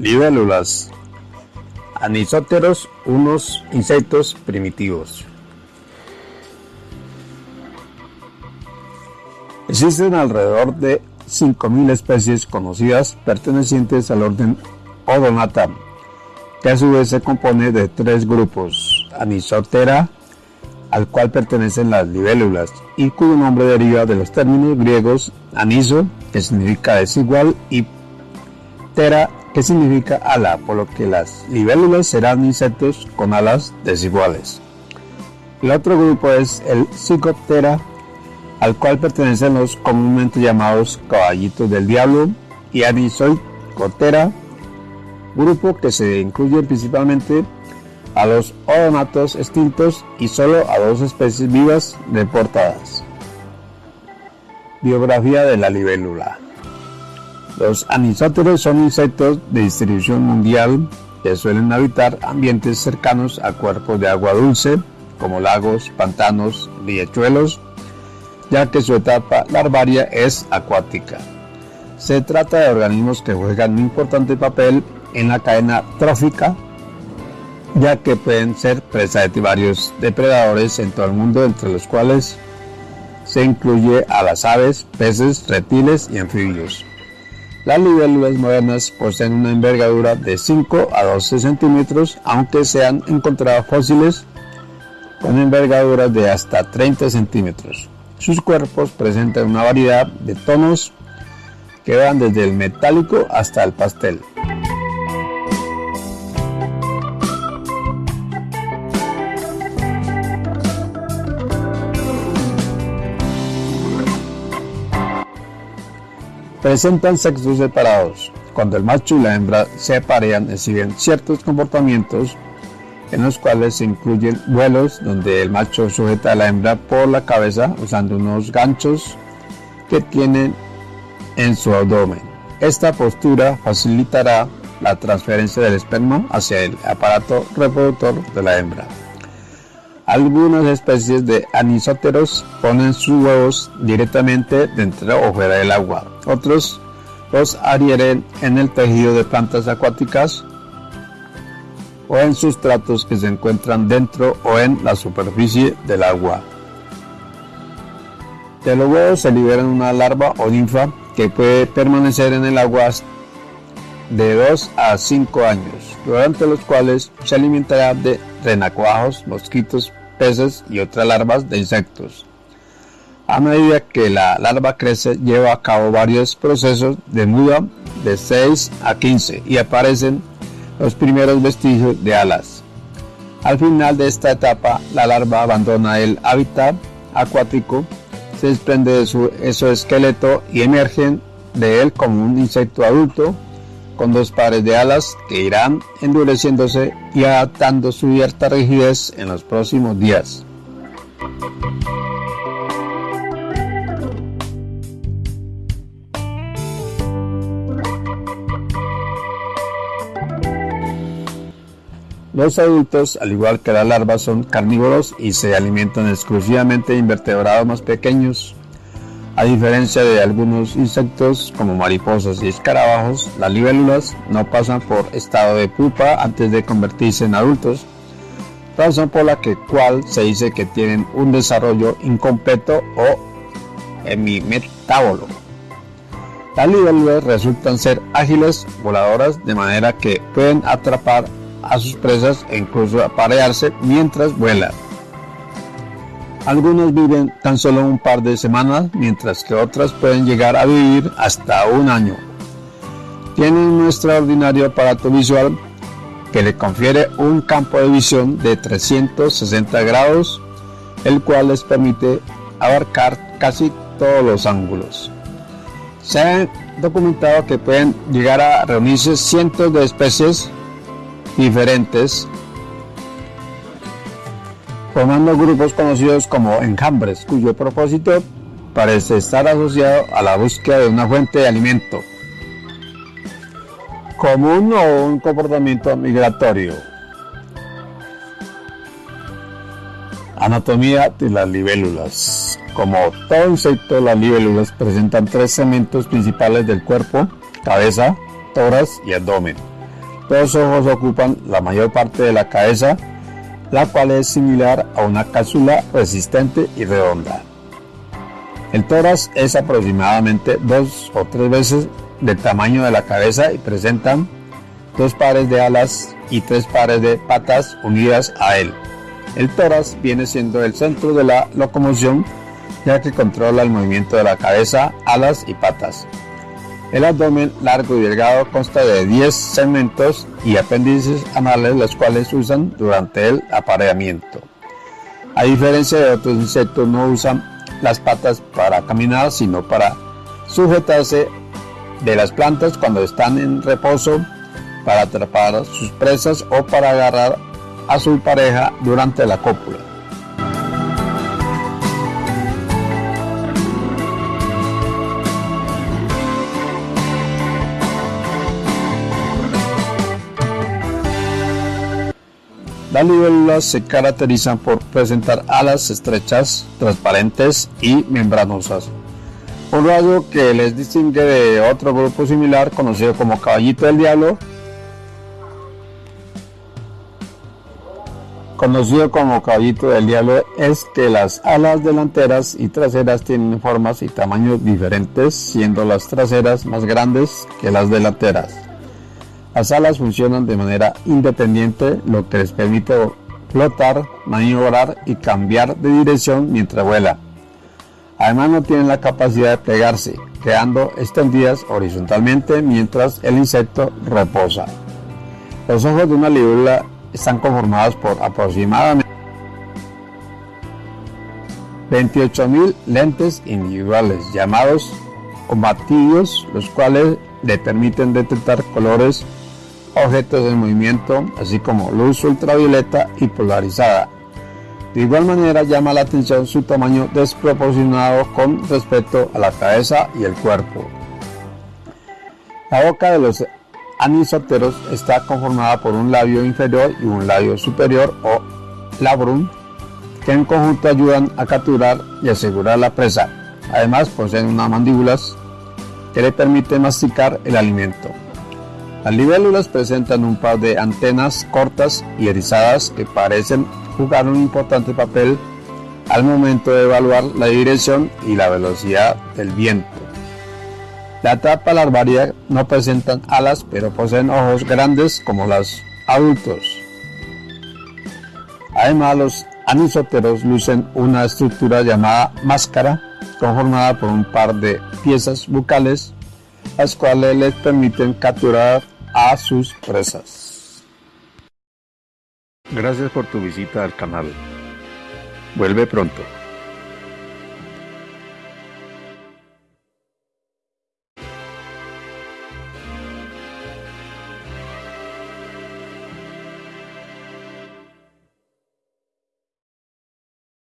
Libélulas. Anisóteros, unos insectos primitivos. Existen alrededor de 5.000 especies conocidas pertenecientes al orden Odonata, que a su vez se compone de tres grupos, Anisotera, al cual pertenecen las libélulas, y cuyo nombre deriva de los términos griegos aniso, que significa desigual, y tera, que significa ala, por lo que las libélulas serán insectos con alas desiguales. El otro grupo es el Psicoptera, al cual pertenecen los comúnmente llamados caballitos del diablo y Anisoicotera, grupo que se incluye principalmente a los odonatos extintos y solo a dos especies vivas reportadas. Biografía de la libélula. Los anisóteros son insectos de distribución mundial que suelen habitar ambientes cercanos a cuerpos de agua dulce, como lagos, pantanos, riachuelos, ya que su etapa larvaria es acuática. Se trata de organismos que juegan un importante papel en la cadena trófica, ya que pueden ser presa de varios depredadores en todo el mundo, entre los cuales se incluye a las aves, peces, reptiles y anfibios. Las libélulas modernas poseen una envergadura de 5 a 12 centímetros, aunque se han encontrado fósiles con envergaduras de hasta 30 centímetros. Sus cuerpos presentan una variedad de tonos que van desde el metálico hasta el pastel. Presentan sexos separados. Cuando el macho y la hembra se aparean, exhiben ciertos comportamientos en los cuales se incluyen vuelos donde el macho sujeta a la hembra por la cabeza usando unos ganchos que tienen en su abdomen. Esta postura facilitará la transferencia del esperma hacia el aparato reproductor de la hembra. Algunas especies de anisóteros ponen sus huevos directamente dentro o fuera del agua. Otros los adhieren en el tejido de plantas acuáticas o en sustratos que se encuentran dentro o en la superficie del agua. De los huevos se liberan una larva o ninfa que puede permanecer en el agua de 2 a 5 años, durante los cuales se alimentará de renacuajos, mosquitos, peces y otras larvas de insectos. A medida que la larva crece, lleva a cabo varios procesos de muda de 6 a 15 y aparecen los primeros vestigios de alas. Al final de esta etapa, la larva abandona el hábitat acuático, se desprende de su exoesqueleto y emergen de él como un insecto adulto con dos pares de alas que irán endureciéndose y adaptando su cierta rigidez en los próximos días. Los adultos, al igual que las larvas, son carnívoros y se alimentan exclusivamente de invertebrados más pequeños. A diferencia de algunos insectos como mariposas y escarabajos, las libélulas no pasan por estado de pupa antes de convertirse en adultos, razón por la que cual se dice que tienen un desarrollo incompleto o hemimetábolo. Las libélulas resultan ser ágiles, voladoras, de manera que pueden atrapar a sus presas e incluso aparearse mientras vuelan. Algunos viven tan solo un par de semanas, mientras que otras pueden llegar a vivir hasta un año. Tienen un extraordinario aparato visual que le confiere un campo de visión de 360 grados, el cual les permite abarcar casi todos los ángulos. Se ha documentado que pueden llegar a reunirse cientos de especies diferentes, formando grupos conocidos como enjambres, cuyo propósito parece estar asociado a la búsqueda de una fuente de alimento, común o un comportamiento migratorio. Anatomía de las libélulas. Como todo insecto, las libélulas presentan tres segmentos principales del cuerpo, cabeza, tórax y abdomen Los ojos ocupan la mayor parte de la cabeza, la cual es similar a una cápsula resistente y redonda. El tórax es aproximadamente dos o tres veces del tamaño de la cabeza y presentan dos pares de alas y tres pares de patas unidas a él. El tórax viene siendo el centro de la locomoción ya que controla el movimiento de la cabeza, alas y patas. El abdomen largo y delgado consta de 10 segmentos y apéndices anales los cuales usan durante el apareamiento. A diferencia de otros insectos no usan las patas para caminar sino para sujetarse de las plantas cuando están en reposo, para atrapar sus presas o para agarrar a su pareja durante la cópula. Las libélulas se caracterizan por presentar alas estrechas, transparentes y membranosas. Un rasgo que les distingue de otro grupo similar conocido como caballito del diablo, conocido como caballito del diablo, es que las alas delanteras y traseras tienen formas y tamaños diferentes, siendo las traseras más grandes que las delanteras. Las alas funcionan de manera independiente, lo que les permite flotar, maniobrar y cambiar de dirección mientras vuela. Además no tienen la capacidad de plegarse, quedando extendidas horizontalmente mientras el insecto reposa. Los ojos de una libélula están conformados por aproximadamente 28.000 lentes individuales llamados combativos, los cuales le permiten detectar colores objetos en movimiento, así como luz ultravioleta y polarizada. De igual manera llama la atención su tamaño desproporcionado con respecto a la cabeza y el cuerpo. La boca de los anisóteros está conformada por un labio inferior y un labio superior o labrum, que en conjunto ayudan a capturar y asegurar la presa. Además poseen unas mandíbulas que le permiten masticar el alimento. Las libélulas presentan un par de antenas cortas y erizadas que parecen jugar un importante papel al momento de evaluar la dirección y la velocidad del viento. La etapa larvaria no presentan alas pero poseen ojos grandes como los adultos. Además los anisóteros lucen una estructura llamada máscara conformada por un par de piezas bucales las cuales les permiten capturar a sus presas. Gracias por tu visita al canal. Vuelve pronto.